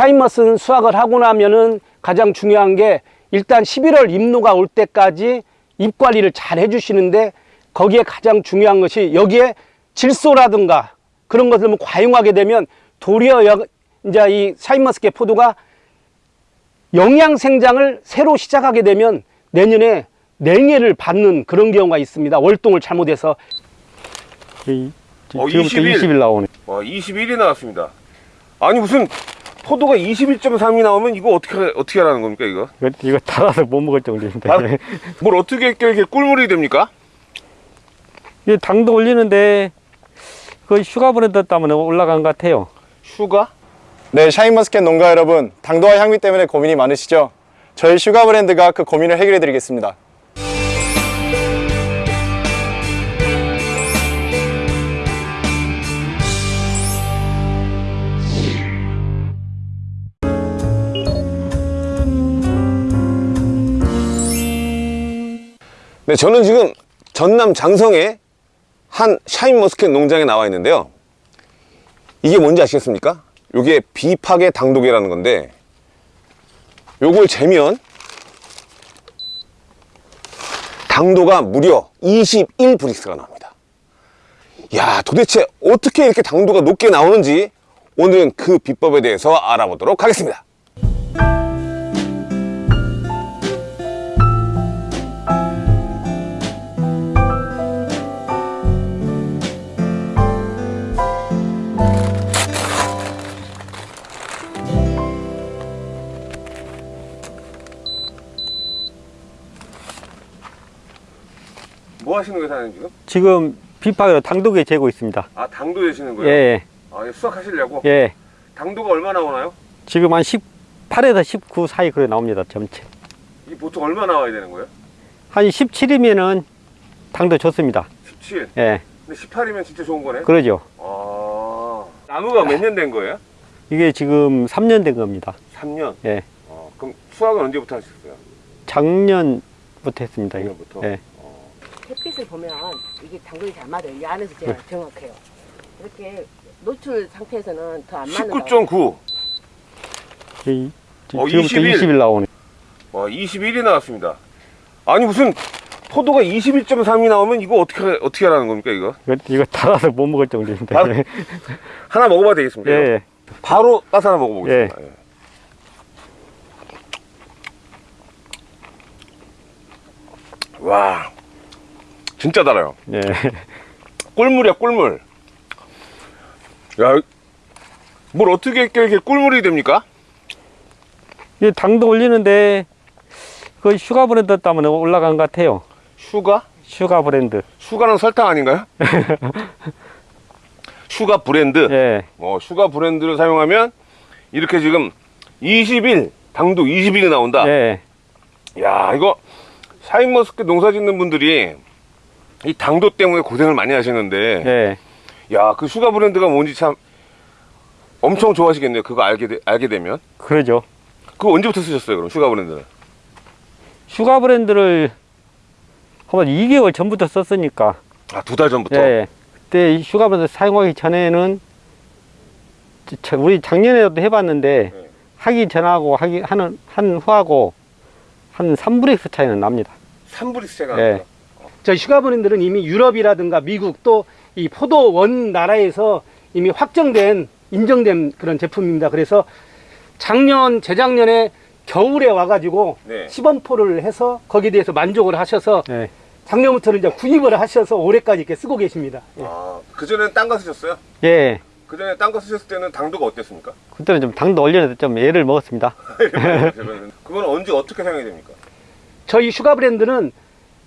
샤인머스는 수확을 하고 나면은 가장 중요한 게 일단 11월 잎 노화가 올 때까지 잎 관리를 잘 해주시는데 거기에 가장 중요한 것이 여기에 질소라든가 그런 것을 뭐 과용하게 되면 도리어 여- 이제 이 샤인머스켓 포도가 영양 생장을 새로 시작하게 되면 내년에 냉해를 받는 그런 경우가 있습니다. 월동을 잘못해서 이, 어, 지금부터 20일. 20일 나오네. 와 21이 나왔습니다. 아니 무슨 포도가 21.3이 나오면 이거 어떻게 어떻게 하라는 겁니까 이거? 이거, 이거 달아서 못 먹을 정도인데. 아, 뭘 어떻게 이렇게 꿀물이 됩니까? 이 당도 올리는데 그 sugar 브랜드 때문에 올라간 것 같아요. sugar? 네, 샤인머스켓 농가 여러분, 당도와 향미 때문에 고민이 많으시죠? 저희 sugar 브랜드가 그 고민을 해결해 드리겠습니다. 네, 저는 지금 전남 장성의 한 샤인머스켓 농장에 나와 있는데요. 이게 뭔지 아시겠습니까? 이게 비파괴 당독이라는 건데 요걸 재면 당도가 무려 21브릭스가 나옵니다. 야, 도대체 어떻게 이렇게 당도가 높게 나오는지 오늘은 그 비법에 대해서 알아보도록 하겠습니다. 뭐 하시는 사장님 지금? 지금 비파로 당도에 재고 있습니다. 아, 당도 되시는 예, 거예요? 예, 아, 이거 수확하시려고? 예. 당도가 얼마 나 오나요? 지금 한 18에서 19 사이 그래 나옵니다. 전체. 이 보통 얼마 나와야 되는 거예요? 한 17이면은 당도 좋습니다. 17. 예, 근데 18이면 진짜 좋은 거네? 그러죠. 아. 나무가 몇 년 된 거예요? 이게 지금 3년 된 겁니다. 3년. 예, 어, 그럼 수확은 언제부터 하셨어요? 작년부터 했습니다. 작년부터? 예. 햇빛을 보면 이게 당근이 잘 맞아요. 이 안에서 제가 정확해요. 이렇게 노출 상태에서는 더 안 맞는 거. 19.9. 이, 어, 지금부터 21. 20일 나오네. 와, 21이 나왔습니다. 아니, 무슨 포도가 21.3이 나오면 이거 어떻게, 어떻게 하라는 겁니까, 이거? 이거, 이거 달아서 못 먹을 정도인데. 달- 하나 먹어봐도 되겠습니까? 예? 예. 바로 따서 하나 먹어보겠습니다. 예. 와, 진짜 달아요. 예. 꿀물이야, 꿀물. 야, 뭘 어떻게 이렇게 꿀물이 됩니까? 이 당도 올리는데 그 sugar 브랜드 때문에 올라간 것 같아요. sugar? sugar 브랜드. sugar는 설탕 아닌가요? sugar 브랜드. 예. 어, sugar 브랜드를 사용하면 이렇게 지금 20일, 당도 20일이 나온다. 예. 야, 이거 샤인머스켓 농사 짓는 분들이 이 당도 때문에 고생을 많이 하시는데 예. 야, 그 sugar 브랜드가 뭔지 참 엄청 좋아하시겠네요. 그거 알게 되, 알게 되면. 그러죠. 그거 언제부터 쓰셨어요, 그럼 sugar 브랜드는? sugar 브랜드를 한번 2개월 전부터 썼으니까. 아, 두 달 전부터. 예. 그때 이 sugar 브랜드 사용하기 전에는 자- 우리 작년에도 해봤는데 네. 하기 전하고 하기 하는 한 후하고 한 3Brix 차이는 납니다. 3Brix 제가 예. 저희 sugar 브랜드는 이미 유럽이라든가 미국 또 이 포도 원 나라에서 이미 확정된 인정된 그런 제품입니다. 그래서 작년 재작년에 겨울에 와가지고 네. 시범포를 해서 거기에 대해서 만족을 하셔서 예. 작년부터는 이제 구입을 하셔서 올해까지 이렇게 쓰고 계십니다. 예. 아, 그전에는 딴 거 쓰셨어요? 예. 그전에 딴 거 쓰셨을 때는 당도가 어땠습니까? 그때는 좀 당도 올려서 좀 애를 먹었습니다. 그건 언제 어떻게 사용이 됩니까? 저희 sugar 브랜드는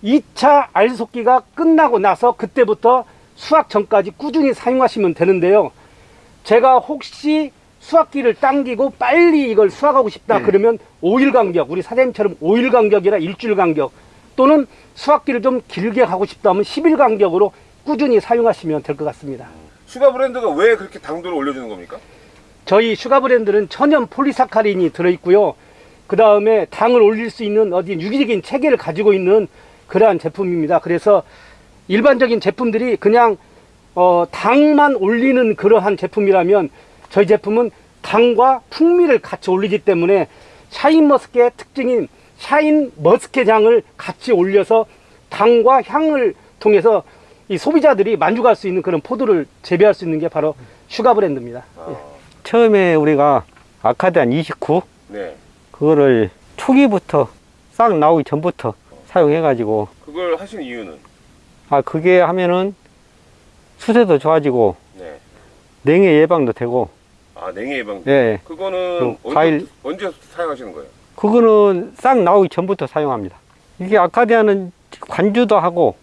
2차 알솎기가 끝나고 나서 그때부터 수확 전까지 꾸준히 사용하시면 되는데요. 제가 혹시 수확기를 당기고 빨리 이걸 수확하고 싶다 그러면 5일 간격, 우리 사장님처럼 5일 간격이라 일주일 간격 또는 수확기를 좀 길게 하고 싶다면 10일 간격으로 꾸준히 사용하시면 될 것 같습니다. Sugar Blend가 왜 그렇게 당도를 올려주는 겁니까? 저희 Sugar Blend는 천연 폴리사카린이 들어있고요. 그 다음에 당을 올릴 수 있는 어디 유기적인 체계를 가지고 있는 그러한 제품입니다. 그래서 일반적인 제품들이 그냥 어, 당만 올리는 그러한 제품이라면 저희 제품은 당과 풍미를 같이 올리기 때문에 샤인머스켓의 특징인 샤인머스켓 향을 같이 올려서 당과 향을 통해서 이 소비자들이 만족할 수 있는 그런 포도를 재배할 수 있는 게 바로 Sugar Blend입니다. 예. 처음에 우리가 Acadian 29 네. 그거를 초기부터 싹 나오기 전부터 사용해 가지고 그걸 하신 이유는? 아 그게 하면은 수세도 좋아지고 네. 냉해 예방도 되고 아, 냉해 예방. 예 그거는 그 과일- 언제 사용하시는 거예요? 그거는 싹 나오기 전부터 사용합니다. 이게 아카디아는 관주도 하고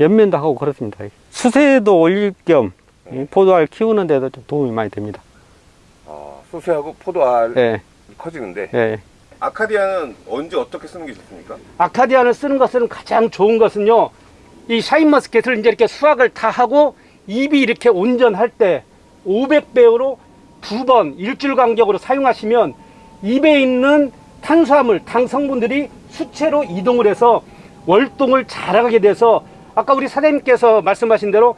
연면도 하고 그렇습니다. 수세도 올릴 겸이 포도알 키우는 데도 좀 도움이 많이 됩니다. 아, 소세하고 포도알 예, 커지는데 예. 아카디아는 언제 어떻게 쓰는 게 좋습니까? 아카디안을 쓰는 것은 가장 좋은 것은요. 이 샤인머스켓을 이제 이렇게 수확을 다 하고 잎이 이렇게 온전할 때 500배우로 두 번 일주일 간격으로 사용하시면 잎에 있는 탄수화물, 당 성분들이 수채로 이동을 해서 월동을 잘하게 돼서 아까 우리 사장님께서 말씀하신 대로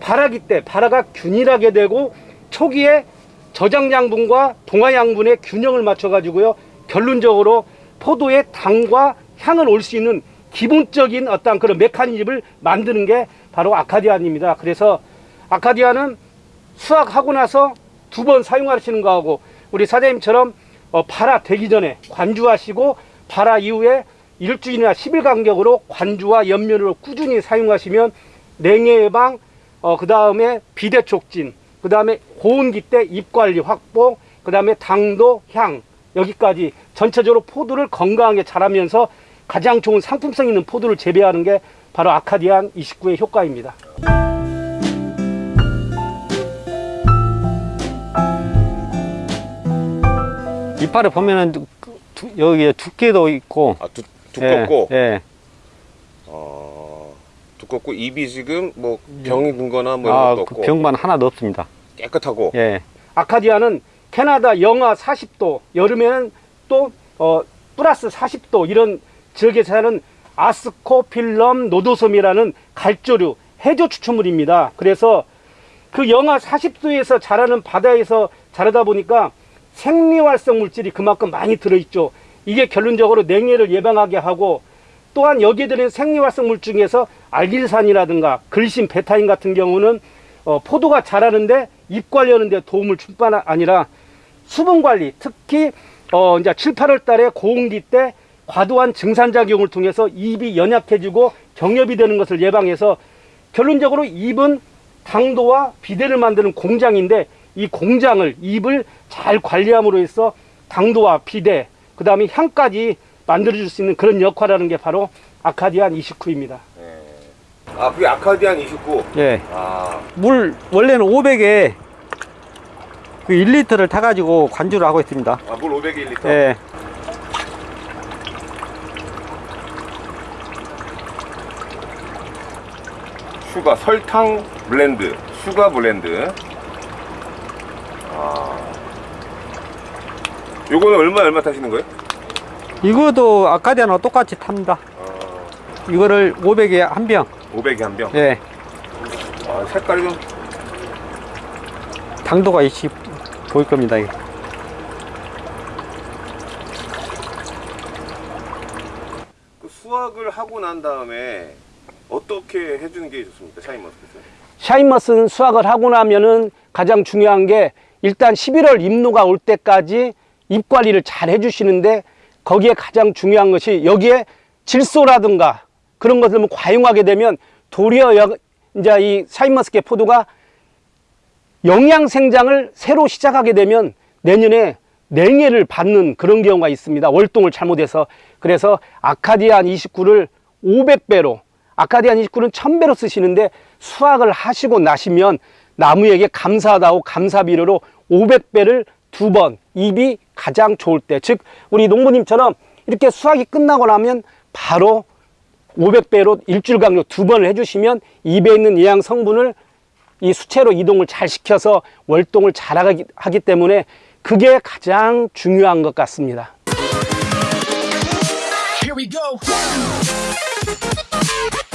발화기 때 발화가 균일하게 되고 초기에 저장 양분과 동화 양분의 균형을 맞춰 가지고요. 결론적으로 포도의 당과 향을 올 수 있는 기본적인 어떤 그런 메커니즘을 만드는 게 바로 아카디안입니다. 그래서 아카디안은 수확하고 나서 두 번 사용하시는 거하고 우리 사장님처럼 어, 발화 되기 전에 관주하시고 발화 이후에 일주일이나 10일 간격으로 관주와 연면으로 꾸준히 사용하시면 냉해 예방, 어, 그 다음에 비대 촉진, 그 다음에 고온기 때잎 관리 확보, 그 다음에 당도, 향, 여기까지 전체적으로 포도를 건강하게 자라면서 가장 좋은 상품성 있는 포도를 재배하는 게 바로 아카디안 29의 효과입니다. 이파를 보면은 여기에 두께도 있고 아, 두, 두껍고 예, 예. 어, 두껍고 입이 지금 뭐 병이 든 거나 뭐 이런 아, 것도 그 없고 병만 하나도 없습니다. 깨끗하고 예. 아카디아는 캐나다 영하 40도, 여름에는 또 어, 플러스 40도 이런 지역에 사는 아스코필럼 노도섬이라는 갈조류 해조 추출물입니다. 그래서 그 영하 40도에서 자라는 바다에서 자라다 보니까 생리활성 물질이 그만큼 많이 들어있죠. 이게 결론적으로 냉해를 예방하게 하고 또한 여기에 들은 생리활성 물질 중에서 알길산이라든가 글신, 베타인 같은 경우는 어, 포도가 자라는데 잎 관리하는 데 도움을 줄뿐 아니라 수분 관리, 특히 어, 이제 7, 8월 달에 고온기 때 과도한 증산작용을 통해서 잎이 연약해지고 경협이 되는 것을 예방해서 결론적으로 잎은 당도와 비대를 만드는 공장인데 이 공장을 잎을 잘 관리함으로 해서 당도와 비대 그 다음에 향까지 만들어줄 수 있는 그런 역할을 하는 게 바로 아카디안 29입니다. 아 그게 아카디안 29. 예. 아물 원래는 500에 그 1리터를 타가지고 관주를 하고 있습니다. 아, 물 500ml. 예. Sugar 설탕 Blend, Sugar Blend. 아. 요거는 얼마 얼마 타시는 거예요? 이거도 Acadian과 똑같이 탑니다. 이거를 500에 한 병. 500에 한 병. 예. 아, 색깔이 좀 당도가 있이 보일 겁니다. 이게. 그 수확을 하고 난 다음에 어떻게 해주는 게 좋습니까? 샤인머스켓은? 샤인머스는 수확을 하고 나면은 가장 중요한 게 일단 11월 잎노가 올 때까지 잎 관리를 잘 해주시는데 거기에 가장 중요한 것이 여기에 질소라든가 그런 것을 뭐 과용하게 되면 도리어 여- 이제 이 샤인머스켓 포도가 영양 생장을 새로 시작하게 되면 내년에 냉해를 받는 그런 경우가 있습니다. 월동을 잘못해서. 그래서 아카디안 29를 500배로, 아카디안 29는 1000배로 쓰시는데 수확을 하시고 나시면 나무에게 감사하다고 감사비료로 500배를 두 번, 입이 가장 좋을 때. 즉, 우리 농부님처럼 이렇게 수확이 끝나고 나면 바로 500배로 일주일 간격 두 번을 해주시면 입에 있는 예양 성분을 이 수채로 이동을 잘 시켜서 월동을 잘 하기, 때문에 그게 가장 중요한 것 같습니다.